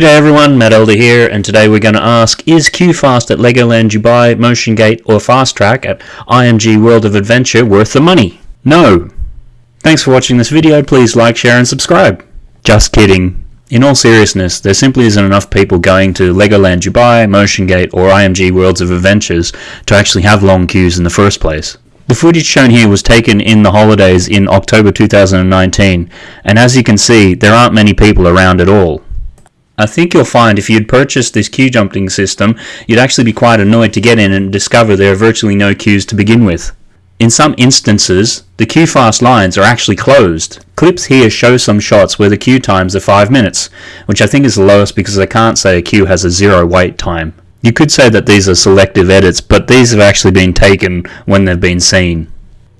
G'day everyone, Matt Elder here, and today we're going to ask, is QFast at Legoland Dubai, Motion Gate, or Fast Track at IMG World of Adventure worth the money? No. Thanks for watching this video, please like, share and subscribe. Just kidding. In all seriousness, there simply isn't enough people going to Legoland Dubai, Motion Gate, or IMG Worlds of Adventures to actually have long queues in the first place. The footage shown here was taken in the holidays in October 2019, and as you can see, there aren't many people around at all. I think you'll find if you'd purchased this queue jumping system, you'd actually be quite annoyed to get in and discover there are virtually no queues to begin with. In some instances, the queue fast lines are actually closed. Clips here show some shots where the queue times are 5 minutes, which I think is the lowest because I can't say a queue has a zero wait time. You could say that these are selective edits, but these have actually been taken when they've been seen.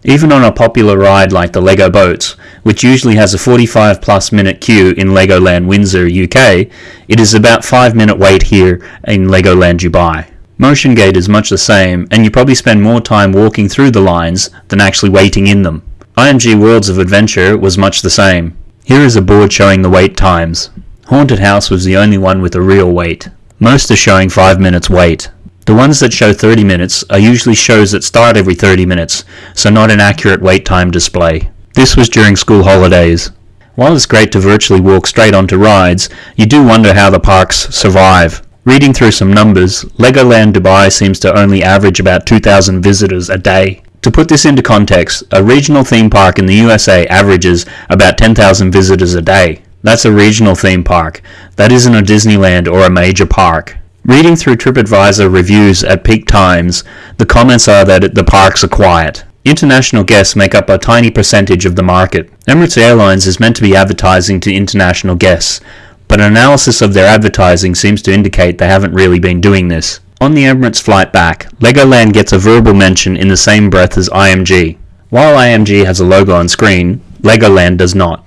Even on a popular ride like the Lego Boats, which usually has a 45 plus minute queue in Legoland Windsor, UK, it is about 5 minute wait here in Legoland Dubai. Motion Gate is much the same, and you probably spend more time walking through the lines than actually waiting in them. IMG Worlds of Adventure was much the same. Here is a board showing the wait times. Haunted House was the only one with a real wait. Most are showing 5 minutes wait. The ones that show 30 minutes are usually shows that start every 30 minutes, so not an accurate wait time display. This was during school holidays. While it's great to virtually walk straight onto rides, you do wonder how the parks survive. Reading through some numbers, Legoland Dubai seems to only average about 2,000 visitors a day. To put this into context, a regional theme park in the USA averages about 10,000 visitors a day. That's a regional theme park. That isn't a Disneyland or a major park. Reading through TripAdvisor reviews at peak times, the comments are that the parks are quiet. International guests make up a tiny percentage of the market. Emirates Airlines is meant to be advertising to international guests, but an analysis of their advertising seems to indicate they haven't really been doing this. On the Emirates flight back, Legoland gets a verbal mention in the same breath as IMG. While IMG has a logo on screen, Legoland does not.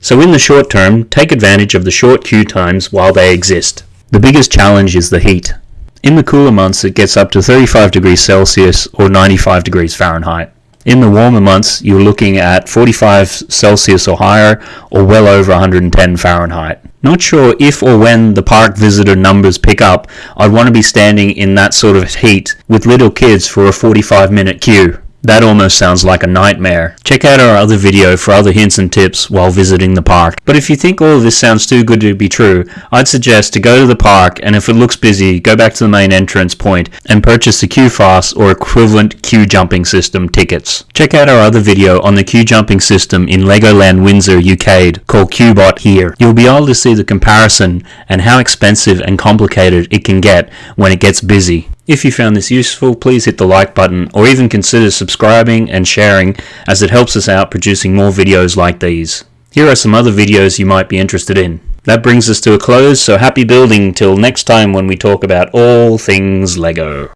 So in the short term, take advantage of the short queue times while they exist. The biggest challenge is the heat. In the cooler months it gets up to 35 degrees Celsius or 95 degrees Fahrenheit. In the warmer months you're looking at 45 Celsius or higher or well over 110 Fahrenheit. Not sure if or when the park visitor numbers pick up, I'd want to be standing in that sort of heat with little kids for a 45 minute queue. That almost sounds like a nightmare. Check out our other video for other hints and tips while visiting the park. But if you think all of this sounds too good to be true, I'd suggest to go to the park and if it looks busy, go back to the main entrance point and purchase the QFast or equivalent queue jumping system tickets. Check out our other video on the queue jumping system in Legoland Windsor UK called QBot here. You'll be able to see the comparison and how expensive and complicated it can get when it gets busy. If you found this useful, please hit the like button or even consider subscribing and sharing as it helps us out producing more videos like these. Here are some other videos you might be interested in. That brings us to a close, so happy building till next time when we talk about all things LEGO.